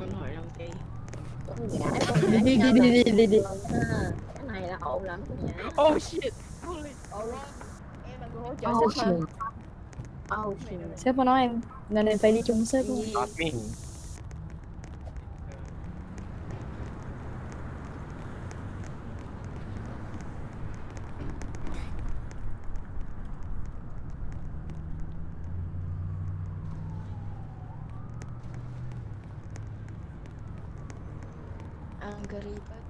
mình hỏi làm chi Đi đi đi đi đi đi đi. cái này là ổn lắm oh shit Holy em là người hỗ trợ Oh shit. oh shit Sếp có nói em nên em phải đi chung với sếp luôn. Ang garibat.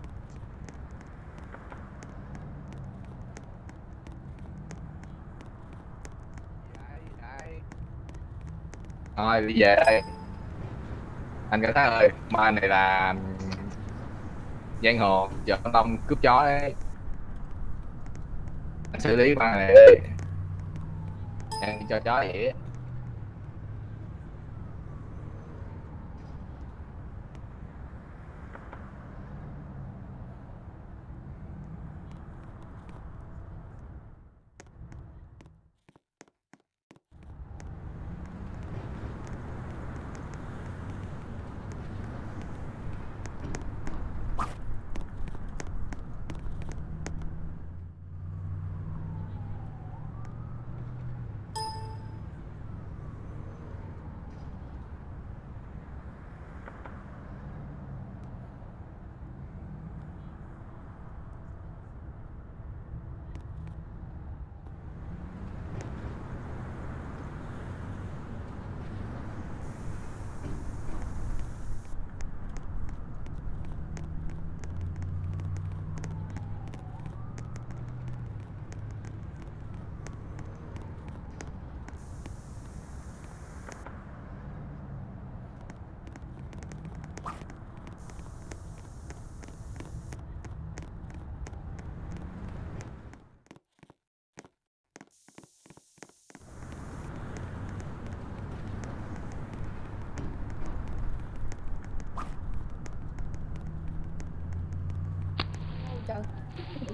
Thôi đi về đây. Anh cảnh sát ơi, ma này là giang hồ, giờ con Long cướp chó đấy. Anh xử lý ma này đi. Em cho chó vậy.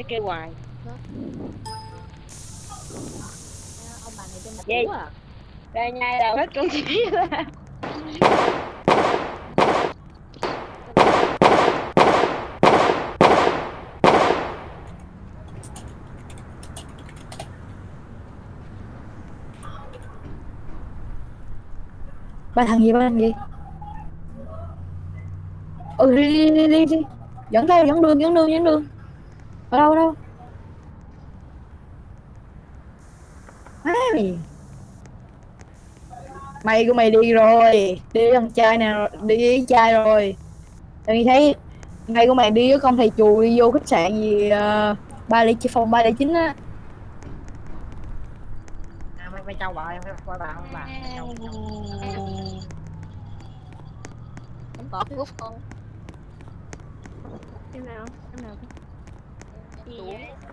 Nó kêu hoài. Ông bà này trên mặt à? Ra nhai đầu hết con chỉ ra Ba thằng gì ba thằng gì? Ừ đi đi đi đi, đi. dẫn theo dẫn đường dẫn đường dẫn đường ở đâu ở đâu? Mày mày của mày đi rồi. Đi với con trai nào đi với trai rồi. Tự thấy ngày của mày đi với con thầy chùa đi vô khách sạn gì ờ, ba chín phòng ba lẻ chín á. À, mày mày chào bà em coi bà không bà em có cái group không? Em nào em nào Em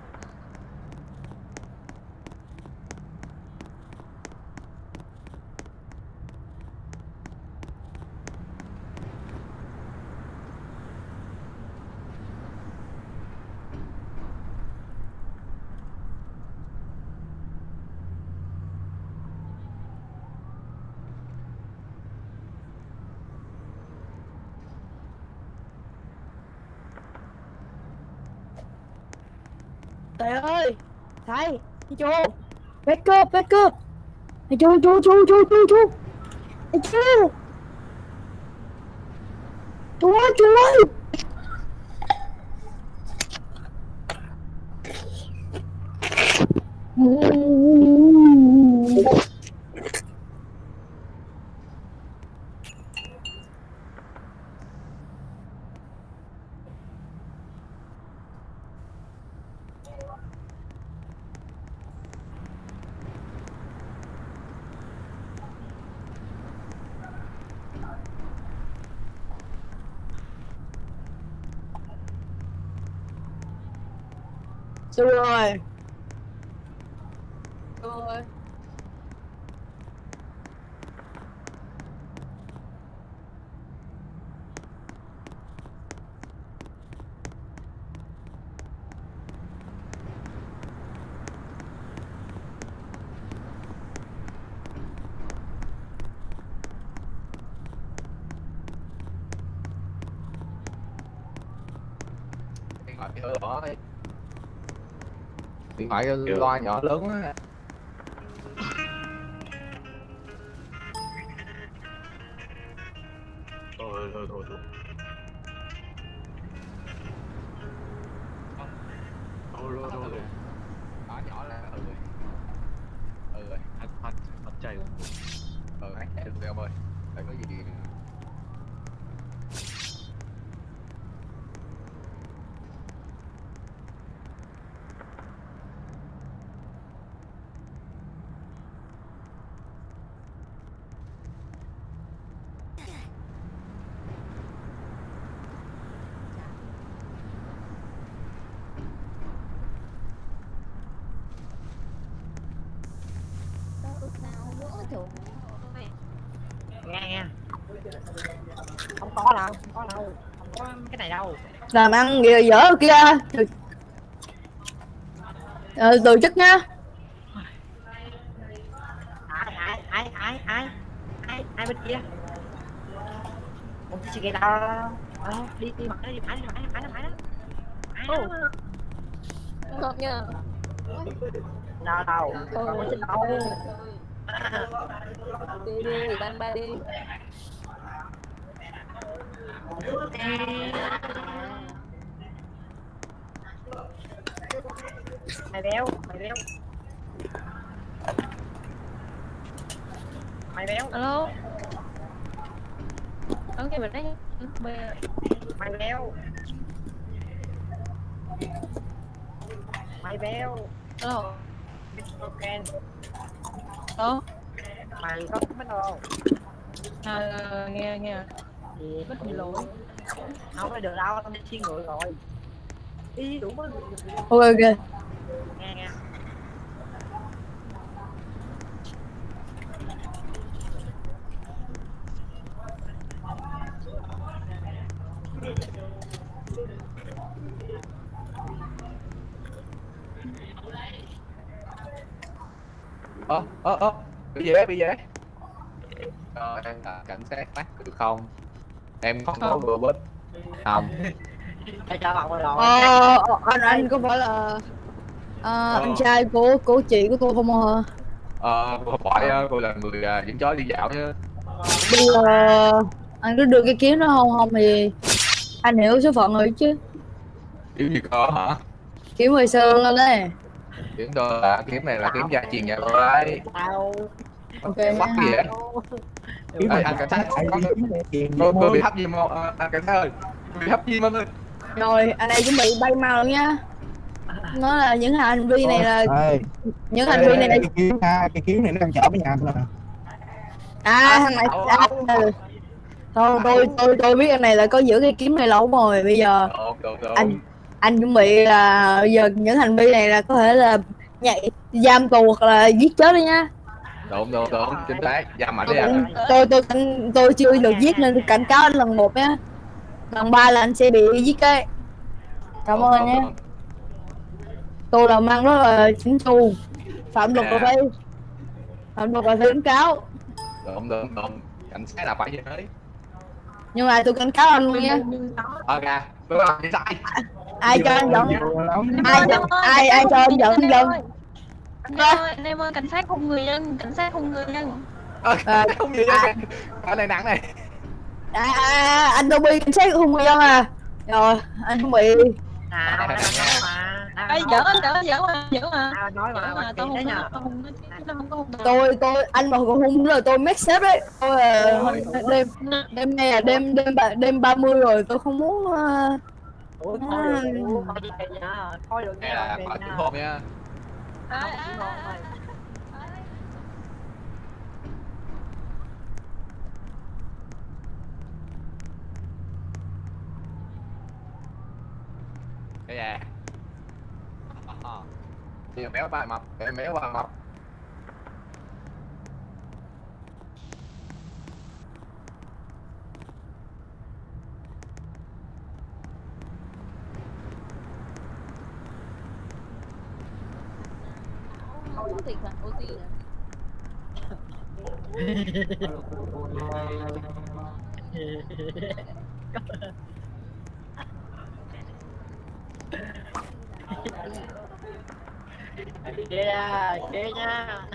trời ơi. Thầy chú back up back up. Thầy chú chú chú chú chú chú. Chú. Chú ơi chú ơi. So do I. điện thoại loa nhỏ lớn á. Chuột nghe nghe. Không có đâu không có đâu không có cái này đâu? Làm ăn dở dở kia. Từ, ờ, từ chức nha ai ai ai ai ai ai ai bên kia? Một cái gì đâu ờ, đi đi mặt đó đi phải đi phải đi phải đi phải đó ai đó Không nha đâu đâu đâu Đi đi, ban ba đi. Mày béo mày béo. Mày béo. Alo. Đón cái mình đấy mày béo. Mày béo. Alo. Ok mày có biết đâu? À, Nghe nghe. Gì? Mất gì lỗi không có được đâu tao đi xin người rồi. Đi đủ mới ok ok. Nghe nghe. Ơ ơ ơ bị gì đấy bị đấy ờ em là cảnh sát mắt được không. Em không có vừa bích không. Ờ, anh anh có phải là ờ, anh trai của của chị của tôi không hả ờ không phải ờ, cô là người à, dẫn chó đi dạo chứ. Bây giờ anh cứ đưa cái kiếm đó không? Không thì anh hiểu số phận rồi chứ. Kiếm gì cơ hả? Kiếm hồi xưa lên. Đấy kiếm tôi là kiếm này là kiếm gia truyền nhà tôi đấy ok bắt nha. gì vậy Ê, anh cảnh sát có tôi tôi bị hấp không Ờ, anh cảnh sát ơi bị hấp diêm anh ơi. Rồi anh này chuẩn bị bay mau luôn nha. Nó là những hành vi này là Ê, những hành vi này là cái kiếm ha, cái kiếm này nó đang chở với nhà tôi nè. à thằng này à, thôi tôi tôi tôi biết anh này là có giữ cái kiếm này lâu rồi. Bây giờ được anh anh chuẩn bị là giờ những hành vi này là có thể là nhảy giam tù hoặc là giết chết đi nha đúng đúng đúng. Chính xác. Giam ảnh đi tôi anh cũng- tôi tôi cảnh- tôi chưa được giết nên tôi cảnh cáo anh lần một nhé. Lần ba là anh sẽ bị giết cái cảm ơn nhé. tôi làm ăn rất là chỉnh chu phạm luật là À. phải phạm luật là cảnh cáo. Đúng đúng đúng. Cảnh sát là phải như thế. Nhưng mà tôi cảnh cáo anh luôn nha ok. Tôi làm sai ai cho anh giận? Ai ai ai cho anh giận? Giận Anh em ơi, anh em ơi, cảnh sát không người dân, cảnh sát không người dân Ờ, À. không gì À. vậy cái này nặng này. À, à, à, anh đâu bị cảnh sát hùng người dân à? Rồi anh bị nào tao nói mà. Tao Ê, nói giỡn, giỡn, giỡn mà, giỡn mà. Tao nói mà tao không không không tôi tôi anh mà còn hung nữa tôi make sếp đấy. Tôi là Ôi. đêm đêm nay là đêm đêm ba- đêm 30 rồi tôi không muốn uh, ủa thôi được thôi về nha thôi được nha không, chỉ một Cái gì? Nhiều méo ba mập, em méo ba mập. tỉnh thần OT yeah, kia nha.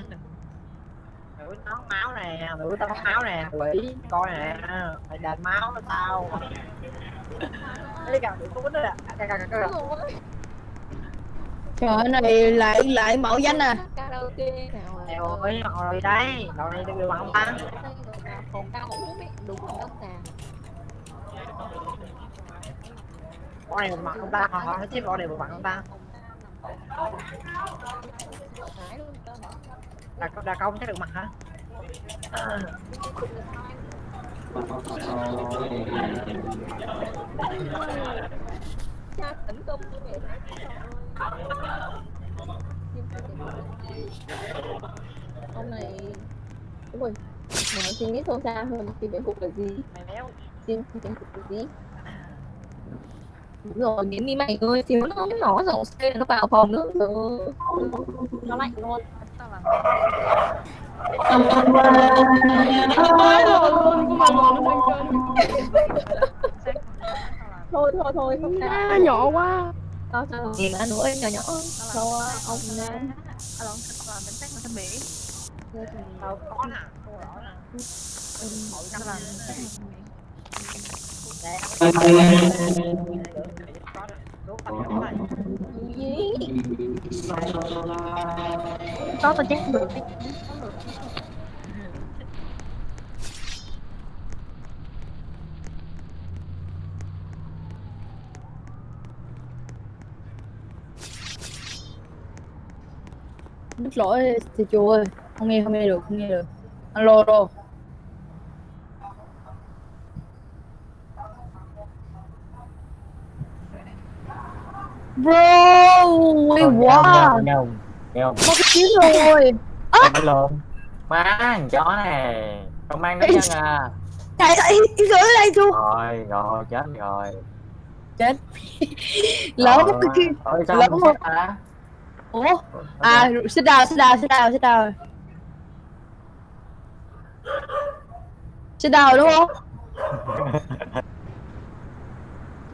Mũi tốn máu nè, mũi tốn máu nè, quỷ coi nè, phải đền máu nó sao Cái gần bị cút đó nè Trời này lại lại mẫu danh à karaoke nào Trời ơi, ngồi đây, đầu này được bằng không ta? còn cao biết đúng không đất nè Con này một mặt không ta? Họ họ chết con này một mặt không ta? Đà, đà công chắc được mặt hả? À, cha tỉnh công của mẹ ông này rồi mà suy nghĩ sâu xa hơn thì biện phục là gì? Mày méo. xin biện phục là gì? Đúng rồi điểm đi mày ơi xíu nó nó dòng xe nó vào phòng nữa rồi nó lạnh luôn. Nói thôi thôi thôi không sao. Nhỏ quá tao sao gì mà nữa nhỏ nhỏ. Ông Alo, có nè, cô rõ nè. Mỗi năm là Nè, có nè. Đốt tao nhỏ này. Có tao chắc được. Đứt lỗi thì chú ơi Không nghe không nghe được không nghe được. Alo alo. Bro quá. nhau nhau Mất cái chiến rồi không? Lộn mang chó này. Không mang nó chân à. Trời ơi gửi đây chú. Rồi rồi chết rồi. Chết. Lỡ cái kia lỡ không hả Ủa? À sit down sit down sit down sit down Sit down đúng không?